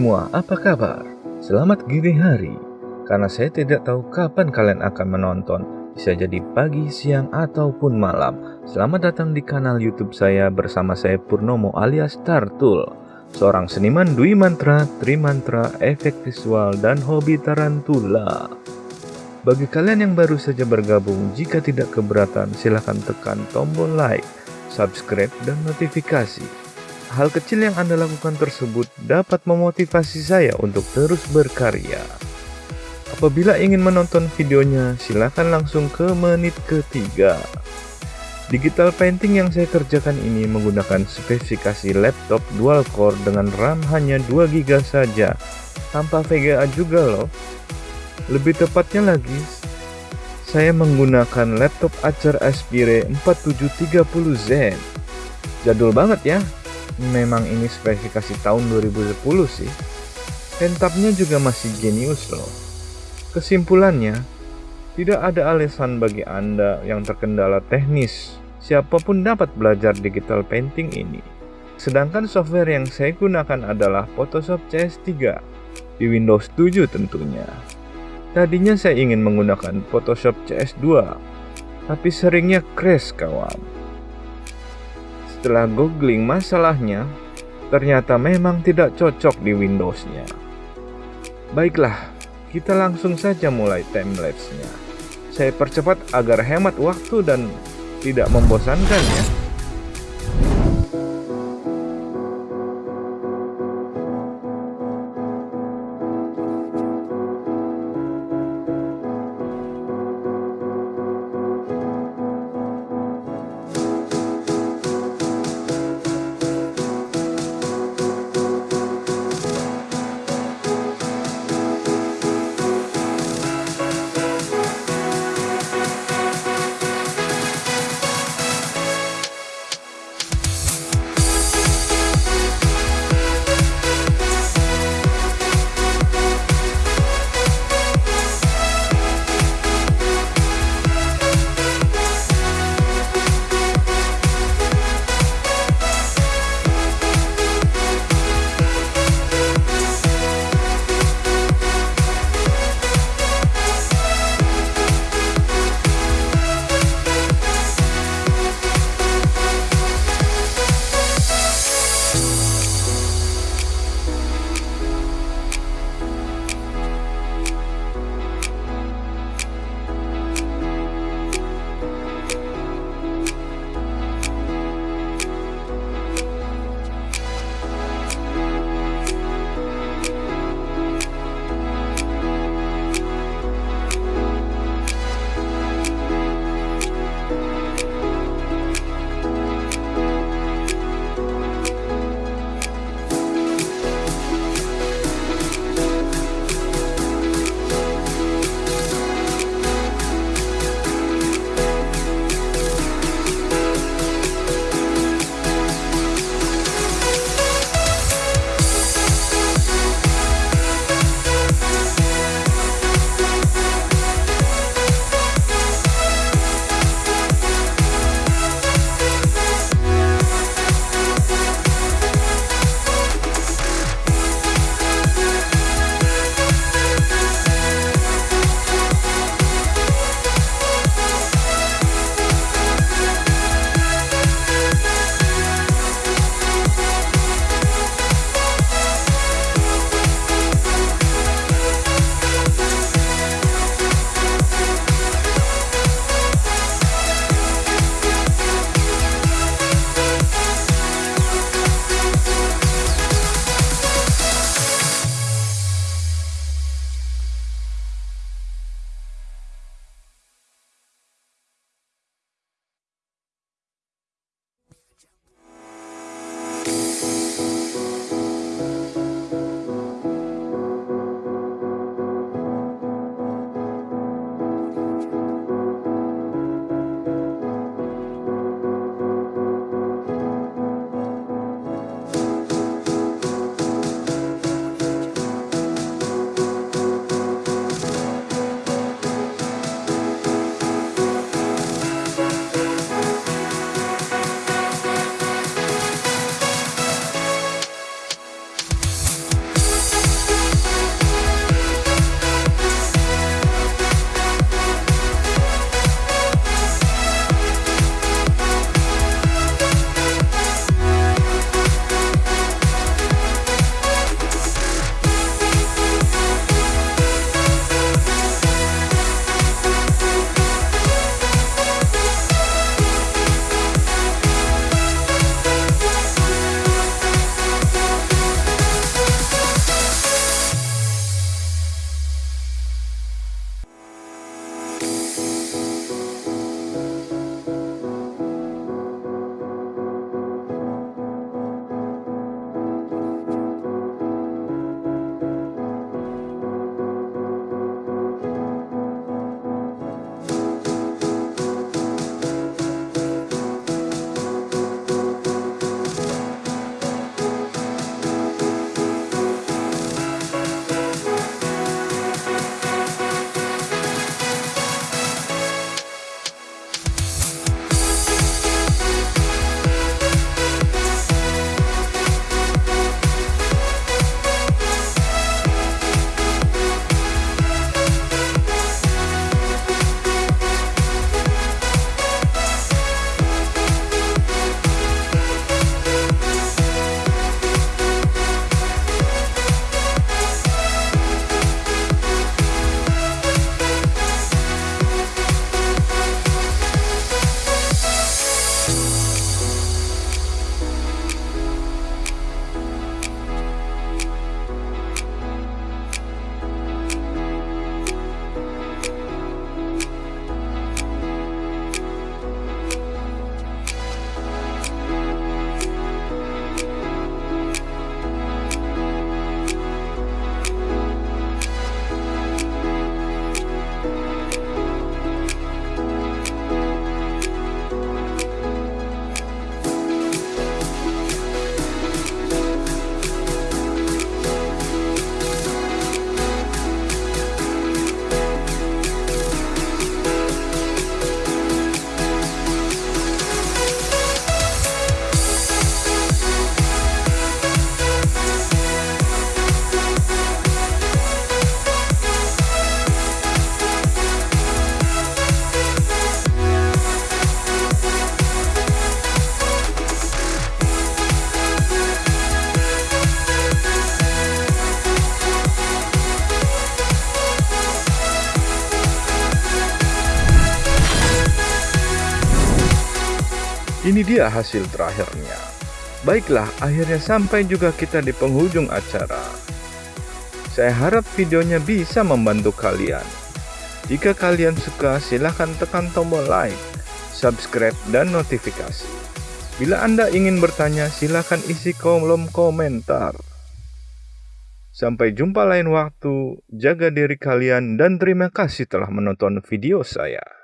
Semua, apa kabar? Selamat gini hari. Karena saya tidak tahu kapan kalian akan menonton, bisa jadi pagi, siang, ataupun malam. Selamat datang di kanal YouTube saya bersama saya Purnomo alias Tartul, seorang seniman dwi mantra, tri mantra, efek visual, dan hobi tarantula. Bagi kalian yang baru saja bergabung, jika tidak keberatan, silahkan tekan tombol like, subscribe, dan notifikasi Hal kecil yang Anda lakukan tersebut dapat memotivasi saya untuk terus berkarya. Apabila ingin menonton videonya, silakan langsung ke menit ketiga. Digital painting yang saya kerjakan ini menggunakan spesifikasi laptop dual core dengan RAM hanya 2 GB saja, tanpa VGA juga loh. Lebih tepatnya lagi, saya menggunakan laptop Acer Aspire 4730Z. Jadul banget ya, memang ini spesifikasi tahun 2010 sih. Pentapnya juga masih genius loh. Kesimpulannya, tidak ada alasan bagi Anda yang terkendala teknis. Siapa pun dapat belajar digital painting ini. Sedangkan software yang saya gunakan adalah Photoshop CS3 di Windows 7 tentunya. Tadinya saya ingin menggunakan Photoshop CS2, tapi seringnya crash kawan. Setelah googling masalahnya, ternyata memang tidak cocok di Windows-nya. Baiklah, kita langsung saja mulai timelapse-nya. Saya percepat agar hemat waktu dan tidak membosankan ya. Dia hasil terakhirnya. Baiklah, akhirnya sampai juga kita di penghujung acara. Saya harap videonya bisa membantu kalian. Jika kalian suka, silahkan tekan tombol like, subscribe, dan notifikasi. Bila Anda ingin bertanya, silahkan isi kolom komentar. Sampai jumpa lain waktu, jaga diri kalian dan terima kasih telah menonton video saya.